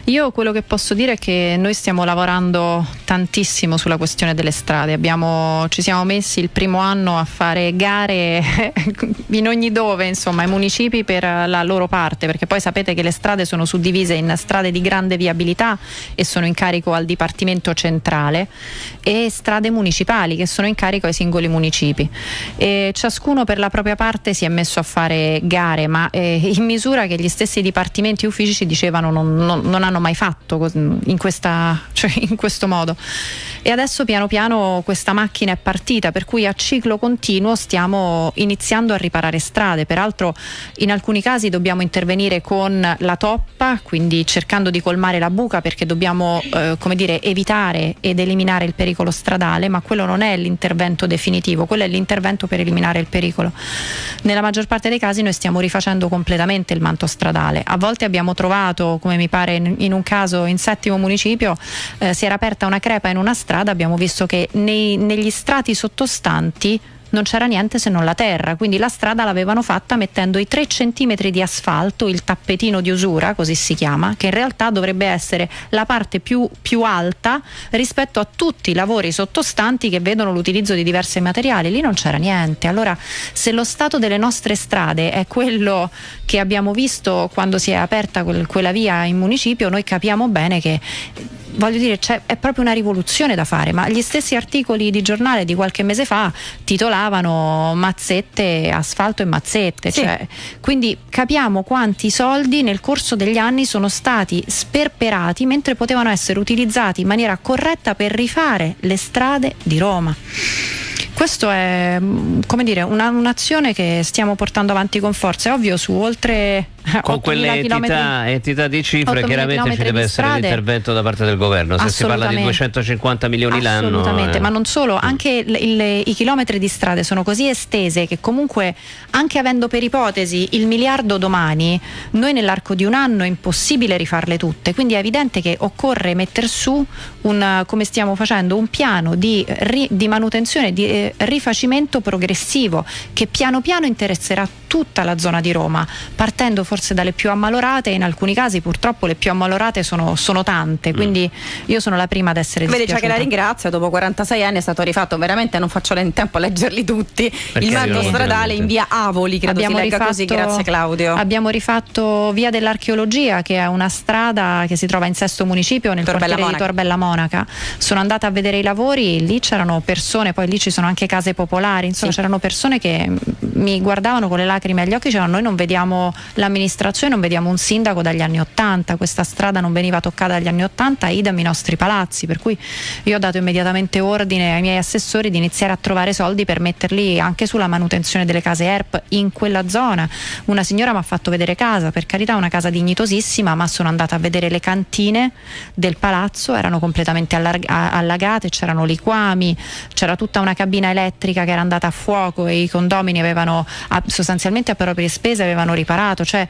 Io quello che posso dire è che noi stiamo lavorando tantissimo sulla questione delle strade. Abbiamo, ci siamo messi il primo anno a fare gare <laughs> in ogni dove, insomma, ai municipi per la loro parte, perché poi sapete che le strade sono suddivise in strade di grande viabilità e sono in carico al Dipartimento centrale e strade municipali che sono in carico ai singoli municipi. E ciascuno per la propria parte si è messo a fare gare, ma eh, in misura che gli stessi dipartimenti uffici ci dicevano non, non, non hanno hanno mai fatto in, questa, cioè <laughs> in questo modo. E adesso piano piano questa macchina è partita, per cui a ciclo continuo stiamo iniziando a riparare strade. Peraltro in alcuni casi dobbiamo intervenire con la toppa, quindi cercando di colmare la buca perché dobbiamo eh, dire, evitare ed eliminare il pericolo stradale, ma quello non è l'intervento definitivo, quello è l'intervento per eliminare il pericolo. Nella maggior parte dei casi noi stiamo rifacendo completamente il manto stradale. A volte abbiamo trovato, come mi pare in, in un caso in settimo municipio eh, si era aperta una crepa in una strada, abbiamo visto che nei, negli strati sottostanti non c'era niente se non la terra, quindi la strada l'avevano fatta mettendo i 3 cm di asfalto, il tappetino di usura, così si chiama, che in realtà dovrebbe essere la parte più, più alta rispetto a tutti i lavori sottostanti che vedono l'utilizzo di diversi materiali. Lì non c'era niente. Allora, se lo stato delle nostre strade è quello che abbiamo visto quando si è aperta quel, quella via in municipio, noi capiamo bene che voglio dire, è proprio una rivoluzione da fare, ma gli stessi articoli di giornale di qualche mese fa titolavano mazzette, asfalto e mazzette, sì. cioè, quindi capiamo quanti soldi nel corso degli anni sono stati sperperati mentre potevano essere utilizzati in maniera corretta per rifare le strade di Roma. Questo è come dire, una, un'azione che stiamo portando avanti con forza. È ovvio su oltre <laughs> con quelle entità, entità, di cifre chiaramente ci deve essere l'intervento da parte del governo. Se si parla di 250 milioni l'anno assolutamente, eh. ma non solo anche il, il, i chilometri di strade sono così estese che comunque anche avendo per ipotesi il miliardo domani noi nell'arco di un anno è impossibile rifarle tutte. Quindi è evidente che occorre mettere su un, come stiamo facendo un piano di, di manutenzione di eh, rifacimento progressivo che piano piano interesserà tutta la zona di Roma, partendo forse dalle più ammalorate e in alcuni casi purtroppo le più ammalorate sono, sono tante, mm. quindi io sono la prima ad essere Vedi già che la ringrazio, dopo 46 anni è stato rifatto, veramente non faccio in tempo a leggerli tutti, Perché il manto stradale in via Avoli, credo abbiamo si rifatto, così, grazie Claudio. Abbiamo rifatto via dell'archeologia che è una strada che si trova in sesto municipio nel Torbella quartiere Monaca. di Torbella Monaca, sono andata a vedere i lavori, lì c'erano persone, poi lì ci sono anche case popolari, insomma sì. c'erano persone che mi guardavano con le lacrime lacrime agli occhi, dicevano noi non vediamo l'amministrazione, non vediamo un sindaco dagli anni Ottanta, questa strada non veniva toccata dagli anni Ottanta, idem i nostri palazzi, per cui io ho dato immediatamente ordine ai miei assessori di iniziare a trovare soldi per metterli anche sulla manutenzione delle case ERP in quella zona. Una signora mi ha fatto vedere casa, per carità una casa dignitosissima, ma sono andata a vedere le cantine del palazzo, erano completamente allagate, c'erano liquami, c'era tutta una cabina elettrica che era andata a fuoco e i condomini avevano sostanzialmente a proprie spese avevano riparato, cioè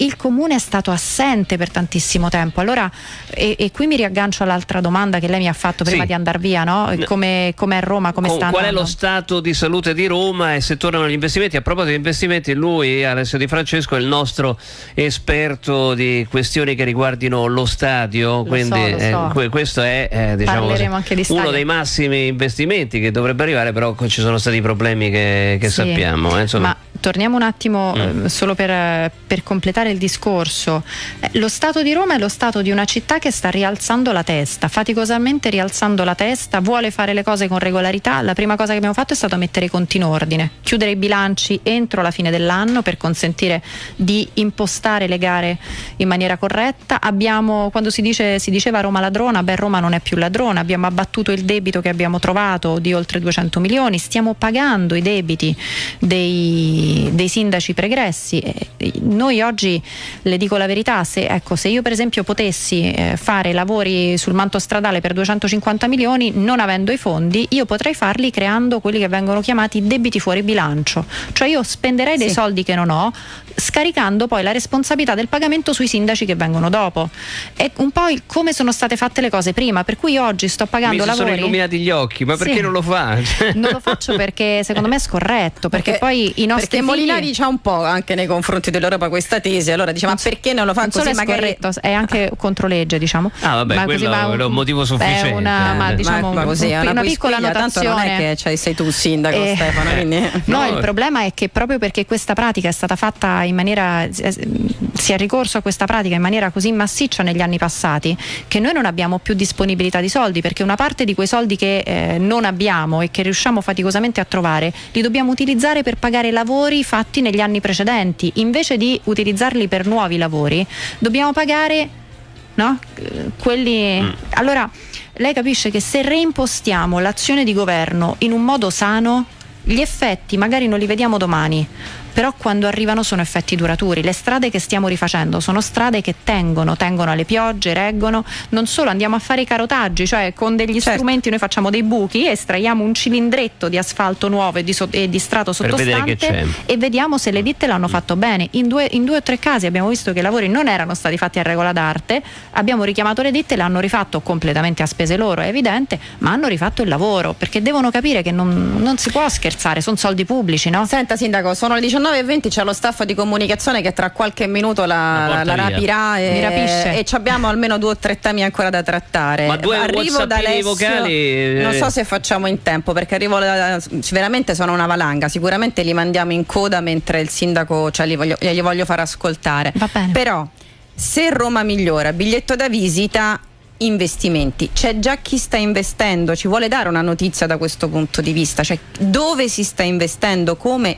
il comune è stato assente per tantissimo tempo. Allora, e, e qui mi riaggancio all'altra domanda che lei mi ha fatto prima Sì. di andare via, no? Come, come è Roma, come sta qual è lo stato di salute di Roma e se tornano gli investimenti? A proposito di investimenti, lui, Alessio Di Francesco, è il nostro esperto di questioni che riguardino lo stadio. quindi so, lo so. eh, que- questo è eh, diciamo così, uno dei massimi investimenti che dovrebbe arrivare, però ci sono stati problemi che, che Sì, sappiamo. eh. Ma torniamo un attimo Mm. eh, solo per, eh, per completare il discorso. Eh, lo Stato di Roma è lo Stato di una città che sta rialzando la testa, faticosamente rialzando la testa, vuole fare le cose con regolarità. La prima cosa che abbiamo fatto è stato mettere i conti in ordine, chiudere i bilanci entro la fine dell'anno per consentire di impostare le gare in maniera corretta. Abbiamo, quando si, dice, si diceva Roma ladrona, beh Roma non è più ladrona, abbiamo abbattuto il debito che abbiamo trovato di oltre 200 milioni, stiamo pagando i debiti dei, dei sindaci pregressi. Eh, Noi oggi, le dico la verità, se, ecco, se io per esempio potessi eh, fare lavori sul manto stradale per 250 milioni, non avendo i fondi, io potrei farli creando quelli che vengono chiamati debiti fuori bilancio. Cioè io spenderei dei Sì. soldi che non ho, scaricando poi la responsabilità del pagamento sui sindaci che vengono dopo. È un po' il- come sono state fatte le cose prima, per cui oggi sto Mi pagando si sono lavori. illuminati gli occhi, ma perché Sì. non lo fa? <laughs> Non lo faccio perché secondo me è scorretto, perché, poi i nostri perché figli... Molinari c'ha un po' anche nei confronti dell'Europa questa tesi, allora dice ma perché non lo fa non così è magari è anche controlegge, diciamo. Ah, vabbè, Ma quello va è un motivo sufficiente, una, ma eh. diciamo, ma così, è una, una, piccola tanto non notazione. è che cioè, sei tu il sindaco Eh, Stefano, quindi No, No, il problema è che proprio perché questa pratica è stata fatta in maniera eh, si è ricorso a questa pratica in maniera così massiccia negli anni passati che noi non abbiamo più disponibilità di soldi perché una parte di quei soldi che eh, non abbiamo e che riusciamo faticosamente a trovare li dobbiamo utilizzare per pagare lavori fatti negli anni precedenti invece di utilizzarli per nuovi lavori dobbiamo pagare no? Quelli allora lei capisce che se reimpostiamo l'azione di governo in un modo sano gli effetti magari non li vediamo domani, però quando arrivano sono effetti duraturi. Le strade che stiamo rifacendo sono strade che tengono, tengono alle piogge, reggono. Non solo andiamo a fare i carotaggi, cioè con degli Certo. strumenti noi facciamo dei buchi, estraiamo un cilindretto di asfalto nuovo e di, so- e di strato sottostante e vediamo se le ditte l'hanno fatto bene. In due, in due o tre casi abbiamo visto che i lavori non erano stati fatti a regola d'arte, abbiamo richiamato le ditte, l'hanno rifatto completamente a spese loro, è evidente, ma hanno rifatto il lavoro perché devono capire che non, non si può scherzare, sono soldi pubblici, no? Senta Sindaco, sono le 19.20, c'è lo staff di comunicazione che tra qualche minuto la, La rapirà Mi rapisce. e, e ci abbiamo almeno due o tre temi ancora da trattare. Ma due arrivo da Alessio, vocali, eh. non so se facciamo in tempo perché arrivo da- veramente sono una valanga, sicuramente li mandiamo in coda mentre il sindaco cioè, li voglio, glieli voglio far ascoltare. Va bene. Però se Roma migliora, biglietto da visita investimenti. C'è già chi sta investendo, ci vuole dare una notizia da questo punto di vista, cioè dove si sta investendo, come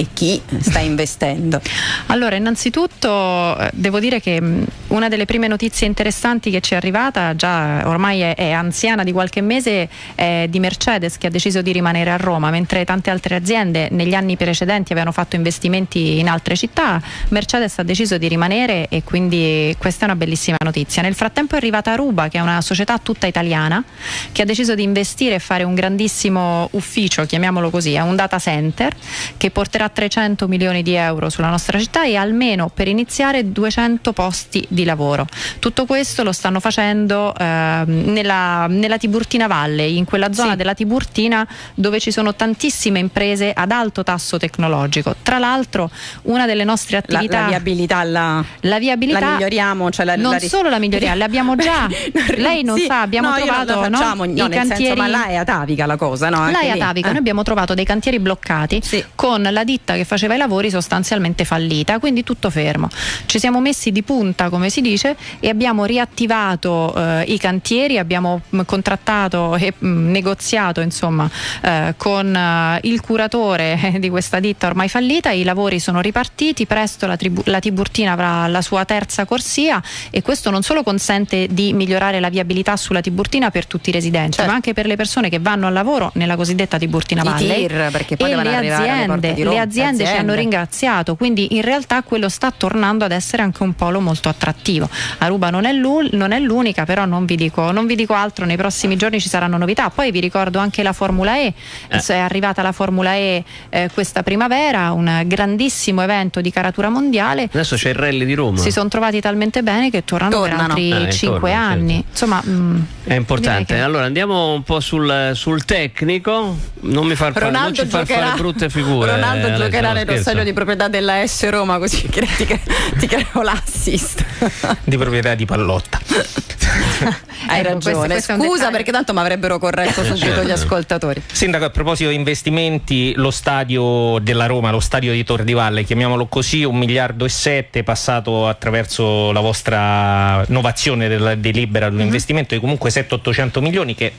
e chi sta investendo. <laughs> Allora, innanzitutto eh, devo dire che mh, una delle prime notizie interessanti che ci è arrivata, già ormai è, è anziana di qualche mese, è di Mercedes che ha deciso di rimanere a Roma, mentre tante altre aziende negli anni precedenti avevano fatto investimenti in altre città, Mercedes ha deciso di rimanere e quindi questa è una bellissima notizia. Nel frattempo è arrivata Ruba, che è una società tutta italiana, che ha deciso di investire e fare un grandissimo ufficio, chiamiamolo così, è un data center che porterà 300 milioni di euro sulla nostra città e almeno per iniziare 200 posti di lavoro. Tutto questo lo stanno facendo ehm, nella, nella Tiburtina Valley, in quella zona Sì. della Tiburtina dove ci sono tantissime imprese ad alto tasso tecnologico. Tra l'altro una delle nostre La, attività... la viabilità la, La viabilità la miglioriamo, cioè la, non la solo la miglioriamo, l'abbiamo già. <laughs> Lei non Sì, sa, abbiamo no, trovato la no, facciamo, no, i nel senso, cantieri. ma là è atavica la cosa, no? Là è atavica, Eh. noi abbiamo trovato dei cantieri bloccati Sì. con la ditta che faceva i lavori sostanzialmente fallita, quindi tutto fermo. Ci siamo messi di punta, come si dice, e abbiamo riattivato eh, i cantieri, abbiamo mh, contrattato e mh, negoziato insomma eh, con eh, il curatore <laughs> di questa ditta ormai fallita, i lavori sono ripartiti, presto la, la Tiburtina avrà la sua terza corsia e questo non solo consente di migliorare la viabilità sulla Tiburtina per tutti i residenti, Certo. ma anche per le persone che vanno al lavoro nella cosiddetta Tiburtina I Valley tir, perché poi devono le arrivare alle porte aziende, di le Roma. Aziende, aziende, ci hanno ringraziato, quindi in realtà quello sta tornando ad essere anche un polo molto attrattivo. Aruba non è, non è l'unica, però non vi, dico, non vi, dico, altro, nei prossimi giorni ci saranno novità. Poi vi ricordo anche la Formula E, eh. è arrivata la Formula E eh, questa primavera, un grandissimo evento di caratura mondiale. Adesso c'è il rally di Roma. Si sono trovati talmente bene che tornano, tornano. per altri eh, 5 anni. Certo. Insomma, mh, mm, è importante. Che... Allora andiamo un po' sul, sul tecnico, non mi far, fare, non ci far fare brutte figure. Ronaldo giocherà nel rossaglio di proprietà della S Roma, così <laughs> ti, ti creo l'assist. <laughs> di proprietà di Pallotta. <laughs> Hai ecco, ragione. Questo, questo Scusa perché tanto mi avrebbero corretto subito certo. gli ascoltatori. Sindaco, a proposito di investimenti, lo stadio della Roma, lo stadio di Tor di Valle, chiamiamolo così, un miliardo e sette passato attraverso la vostra innovazione della delibera di un mm-hmm. investimento di comunque 700-800 milioni che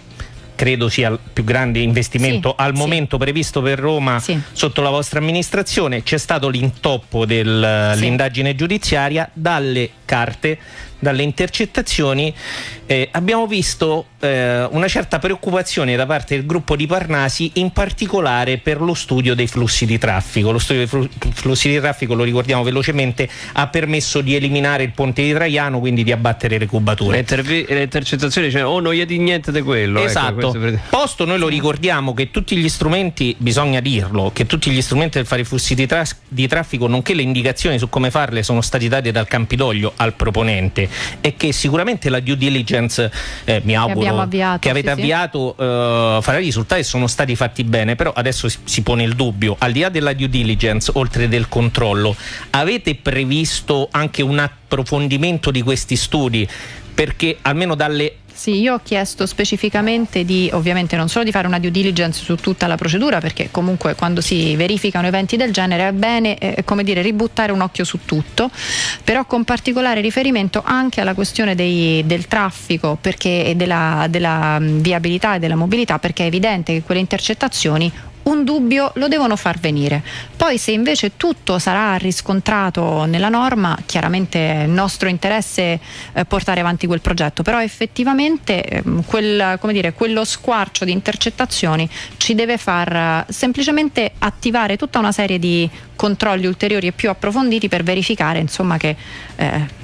credo sia il più grande investimento sì, al momento sì. previsto per Roma sì. sotto la vostra amministrazione. C'è stato l'intoppo dell'indagine giudiziaria dalle carte dalle intercettazioni eh, abbiamo visto eh, una certa preoccupazione da parte del gruppo di Parnasi in particolare per lo studio dei flussi di traffico. Lo studio dei flussi di traffico, lo ricordiamo velocemente, ha permesso di eliminare il ponte di Traiano, quindi di abbattere le cubature. Le, intervi- le intercettazioni, cioè, oh non gli di niente di quello. Ecco, esatto. Ecco, Posto noi lo ricordiamo che tutti gli strumenti, bisogna dirlo, che tutti gli strumenti per fare i flussi di, tra- di traffico, nonché le indicazioni su come farle, sono stati dati dal Campidoglio al proponente e che sicuramente la due diligence eh, mi auguro avviato, che avete sì, avviato. Eh, farà risultati sono stati fatti bene però adesso si pone il dubbio al di là della due diligence oltre del controllo avete previsto anche un approfondimento di questi studi perché almeno dalle sì, io ho chiesto specificamente di, ovviamente non solo di fare una due diligence su tutta la procedura, perché comunque quando si verificano eventi del genere è bene, eh, come dire, ributtare un occhio su tutto, però con particolare riferimento anche alla questione dei, del traffico perché, della, della viabilità e della mobilità, perché è evidente che quelle intercettazioni un dubbio lo devono far venire. Poi se invece tutto sarà riscontrato nella norma, chiaramente è nostro interesse eh, portare avanti quel progetto, però effettivamente eh, quel, dire, quello squarcio di intercettazioni ci deve far eh, semplicemente attivare tutta una serie di controlli ulteriori e più approfonditi per verificare insomma, che eh,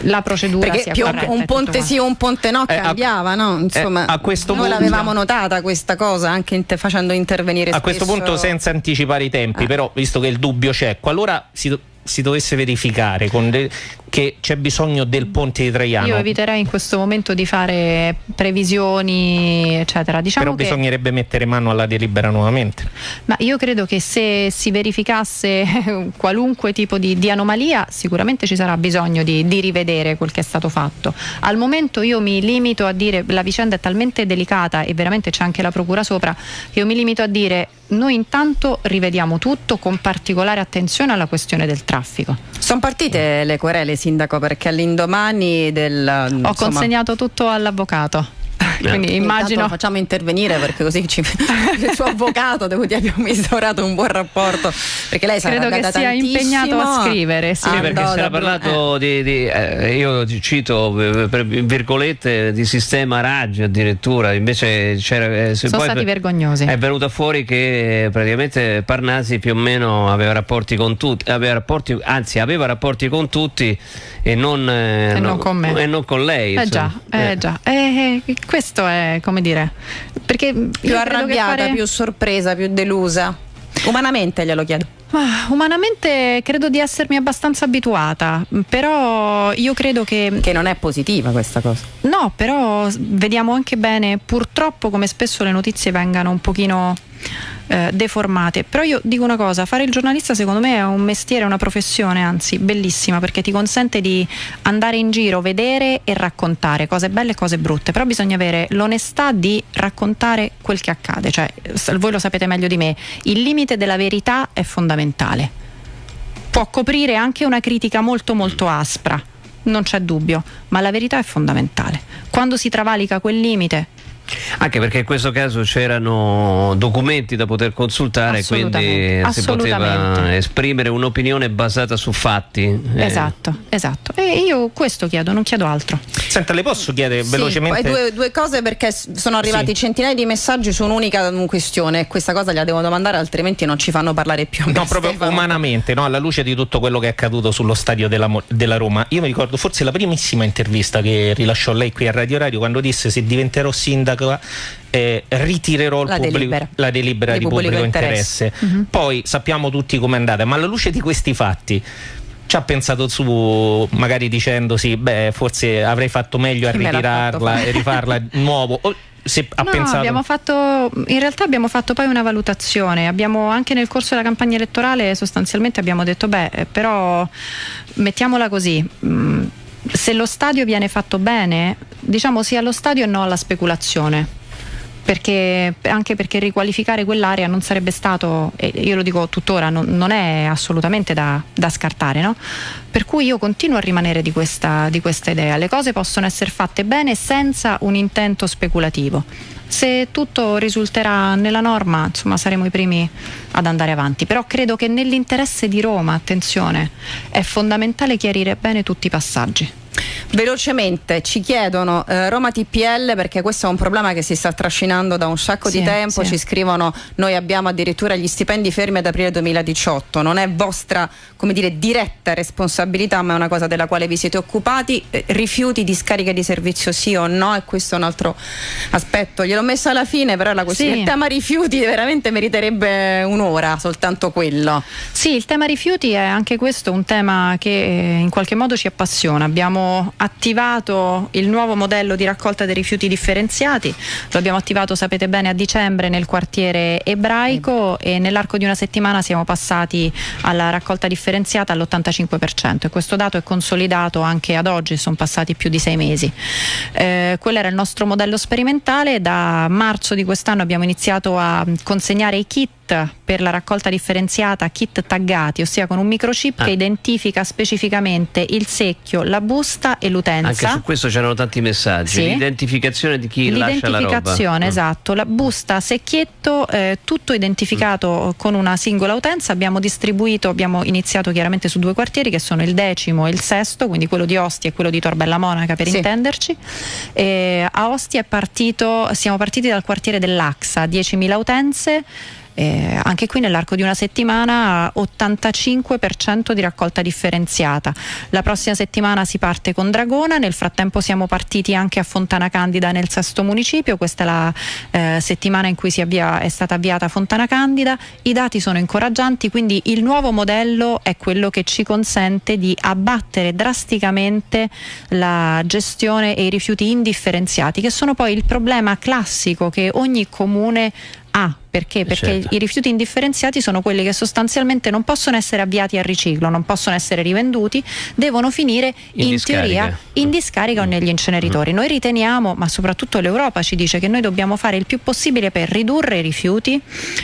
la procedura Perché sia corretta, un ponte sì o un ponte no eh, cambiava, no? Insomma, eh, a questo noi punto, l'avevamo notata questa cosa anche inter- facendo intervenire A questo punto senza anticipare i tempi, eh. però visto che il dubbio c'è, qualora si si dovesse verificare de- che c'è bisogno del ponte di Traiano. Io eviterei in questo momento di fare previsioni, eccetera. Diciamo Però che... bisognerebbe mettere mano alla delibera nuovamente. Ma io credo che se si verificasse <laughs> qualunque tipo di, di anomalia, sicuramente ci sarà bisogno di, di, rivedere quel che è stato fatto. Al momento io mi limito a dire, la vicenda è talmente delicata e veramente c'è anche la procura sopra, che io mi limito a dire noi intanto rivediamo tutto con particolare attenzione alla questione del traffico. Sono partite le querele, Sindaco, perché all'indomani del... Ho insomma... consegnato tutto all'avvocato. Quindi immagino. Lo facciamo intervenire perché così ci... <laughs> il suo avvocato devo dire abbiamo instaurato un buon rapporto. Perché lei sarà Credo che sia impegnato a scrivere. Sì, sì perché si era parlato eh. di, di eh, io cito eh, per virgolette di sistema raggi addirittura, invece c'era. Eh, Sono stati vergognosi. È venuto fuori che praticamente Parnasi più o meno aveva rapporti con tutti, aveva rapporti, anzi aveva rapporti con tutti e non, eh, e no, non con me. E non con lei. Eh già, eh già. Eh, questo è come dire. Perché più arrabbiata, fare... più sorpresa, più delusa. Umanamente glielo chiedo. Ah, umanamente credo di essermi abbastanza abituata, però io credo che... Che non è positiva questa cosa. No, però vediamo anche bene purtroppo come spesso le notizie vengano un pochino eh, deformate. Però io dico una cosa, fare il giornalista secondo me è un mestiere, una professione, anzi bellissima, perché ti consente di andare in giro, vedere e raccontare cose belle e cose brutte, però bisogna avere l'onestà di raccontare quel che accade, cioè voi lo sapete meglio di me, il limite della verità è fondamentale. Può coprire anche una critica molto molto aspra, non c'è dubbio, ma la verità è fondamentale. Quando si travalica quel limite Anche perché in questo caso c'erano documenti da poter consultare, quindi si poteva esprimere un'opinione basata su fatti. Eh. Esatto, eh. esatto. E io questo chiedo, non chiedo altro. Senta, le posso chiedere sì, velocemente? Due, due, cose perché sono arrivati sì. centinaia di messaggi su un'unica questione. Questa cosa la devo domandare, altrimenti non ci fanno parlare più. No, proprio Stefano. umanamente, no? alla luce di tutto quello che è accaduto sullo stadio della, della Roma. Io mi ricordo forse la primissima intervista che rilasciò lei qui a Radio Radio quando disse se diventerò sindaco eh, ritirerò la pubblico, delibera, la delibera di, di pubblico, pubblico interesse. interesse. Uh-huh. Poi sappiamo tutti com'è andata, ma alla luce di questi fatti ci ha pensato su magari dicendosi beh forse avrei fatto meglio a ritirarla e rifarla nuovo se ha no, pensato... abbiamo fatto, in realtà abbiamo fatto poi una valutazione, abbiamo anche nel corso della campagna elettorale sostanzialmente abbiamo detto beh eh, però mettiamola così, mh, mm, se lo stadio viene fatto bene, diciamo sì allo stadio e no alla speculazione perché, anche perché riqualificare quell'area non sarebbe stato, io lo dico tuttora, non, non è assolutamente da, da scartare. No? Per cui io continuo a rimanere di questa, di questa idea. Le cose possono essere fatte bene senza un intento speculativo. Se tutto risulterà nella norma, insomma, saremo i primi ad andare avanti. Però credo che nell'interesse di Roma, attenzione, è fondamentale chiarire bene tutti i passaggi. Velocemente ci chiedono eh, Roma TPL perché questo è un problema che si sta trascinando da un sacco sì, di tempo, sì. ci scrivono noi abbiamo addirittura gli stipendi fermi ad aprile 2018, non è vostra come dire diretta responsabilità ma è una cosa della quale vi siete occupati, eh, rifiuti di scarica di servizio sì o no e questo è un altro aspetto, gliel'ho messo alla fine però la questione, sì. il tema rifiuti veramente meriterebbe un'ora soltanto quello. Sì, il tema rifiuti è anche questo un tema che eh, in qualche modo ci appassiona, abbiamo attivato il nuovo modello di raccolta dei rifiuti differenziati, lo abbiamo attivato sapete bene a dicembre nel quartiere ebraico e nell'arco di una settimana siamo passati alla raccolta differenziata all'85% e questo dato è consolidato anche ad oggi, sono passati più di sei mesi. Eh, quello era il nostro modello sperimentale, da marzo di quest'anno abbiamo iniziato a consegnare i kit per la raccolta differenziata kit taggati, ossia con un microchip ah. che identifica specificamente il secchio, la busta e l'utenza. Anche su questo c'erano tanti messaggi. Sì. L'identificazione di chi lascia la roba. L'identificazione, mm. esatto. La busta, secchietto, eh, tutto identificato mm. con una singola utenza. Abbiamo distribuito, abbiamo iniziato chiaramente su due quartieri che sono il decimo e il sesto, quindi quello di Ostia e quello di Torbella Monaca per sì. intenderci. E a Ostia è partito, siamo partiti dal quartiere dell'Axa, 10.000 utenze. Eh, anche qui nell'arco di una settimana 85% di raccolta differenziata. La prossima settimana si parte con Dragona, nel frattempo siamo partiti anche a Fontana Candida nel sesto municipio, questa è la eh, settimana in cui avvia, è stata avviata Fontana Candida, i dati sono incoraggianti, quindi il nuovo modello è quello che ci consente di abbattere drasticamente la gestione e i rifiuti indifferenziati, che sono poi il problema classico che ogni comune ha perché? Perché certo. i rifiuti indifferenziati sono quelli che sostanzialmente non possono essere avviati al riciclo, non possono essere rivenduti, devono finire in, in teoria in discarica o mm. negli inceneritori. Mm. Noi riteniamo, ma soprattutto l'Europa ci dice che noi dobbiamo fare il più possibile per ridurre i rifiuti,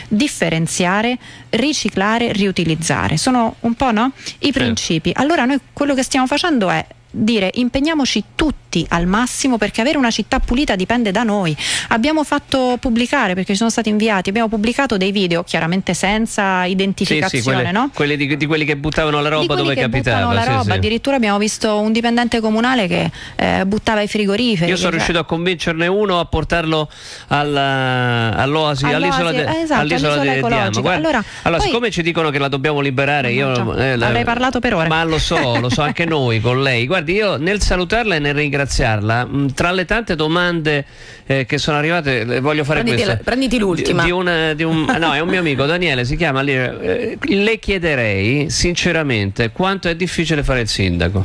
differenziare, riciclare, riutilizzare. Sono un po' no? i certo. principi. Allora noi quello che stiamo facendo è dire impegniamoci tutti al massimo perché avere una città pulita dipende da noi. Abbiamo fatto pubblicare, perché ci sono stati inviati, abbiamo pubblicato dei video, chiaramente senza identificazione, sì, sì, quelle, no? quelli di, di, quelli che buttavano la roba dove capitava. La roba. Sì, Addirittura abbiamo visto un dipendente comunale che eh, buttava i frigoriferi. Io sono che, riuscito a convincerne uno a portarlo alla, all'oasi, all'isola, de, eh, esatto, all'isola, de, di Ama. Allora, allora poi, siccome ci dicono che la dobbiamo liberare, io eh, avrei parlato per ore. Ma lo so, lo so anche noi con lei. <laughs> Guardi, io nel salutarla e nel ringraziarla, mh, tra le tante domande eh, che sono arrivate, voglio fare prenditi questa. La, prenditi l'ultima. Di, di, una, di un, <laughs> no, è un mio amico, Daniele, si chiama. Eh, le chiederei sinceramente quanto è difficile fare il sindaco.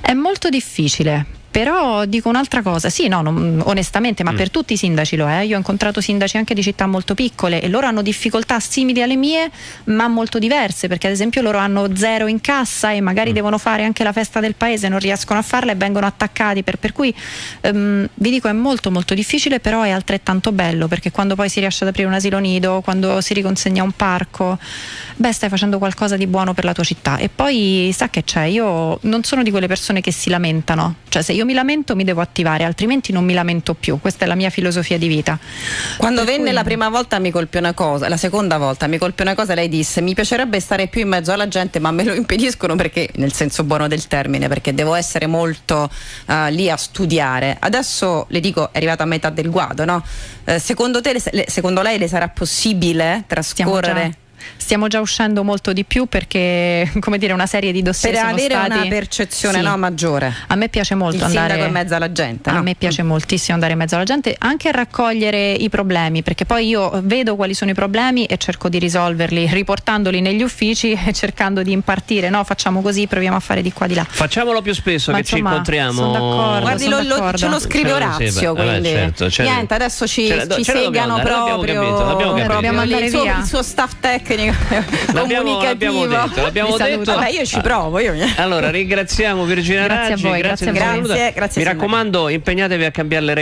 È molto difficile però dico un'altra cosa, sì, no, non, onestamente, ma mm. per tutti i sindaci lo è. Io ho incontrato sindaci anche di città molto piccole e loro hanno difficoltà simili alle mie, ma molto diverse, perché ad esempio loro hanno zero in cassa e magari mm. devono fare anche la festa del paese, non riescono a farla e vengono attaccati. Per, per cui um, vi dico è molto molto difficile, però è altrettanto bello, perché quando poi si riesce ad aprire un asilo nido, quando si riconsegna un parco, beh, stai facendo qualcosa di buono per la tua città. E poi sa che c'è, io non sono di quelle persone che si lamentano Cioè se io mi lamento mi devo attivare, altrimenti non mi lamento più. Questa è la mia filosofia di vita. Quando Per venne cui- la prima volta mi colpì una cosa, la seconda volta mi colpì una cosa, lei disse mi piacerebbe stare più in mezzo alla gente ma me lo impediscono perché, nel senso buono del termine, perché devo essere molto eh, lì a studiare. Adesso le dico, è arrivata a metà del guado, no? Eh, secondo, te, le- secondo lei le sarà possibile trascorrere? Stiamo già uscendo molto di più perché, <laughs> come dire, una serie di dossier Per sono avere stati... una percezione Sì. no, maggiore. A me piace molto Il andare in mezzo alla gente. A no? me piace moltissimo andare in mezzo alla gente, anche a raccogliere i problemi, perché poi io vedo quali sono i problemi e cerco di risolverli, riportandoli negli uffici <laughs> e cercando di impartire, no? Facciamo così, proviamo a fare di qua di là. Facciamolo più spesso Ma che ci insomma, incontriamo. sono d'accordo. Guardi, sono lo, lo- d'accordo. ce lo scrive Ce lo Orazio, vabbè, quindi certo, ce la- niente, adesso ci, ce ci ce segano dobbiamo proprio, capito. Dobbiamo lì, andare il, suo, via. il suo staff tecnico <laughs> L'abbiamo- comunicativo. l'abbiamo detto, l'abbiamo detto. Vabbè, io ci provo, io Allora, ringraziamo Virginia Grazie a Raggi, voi, grazie, grazie a voi. Grazie, grazie, Mi raccomando, impegnatevi a cambiare le regole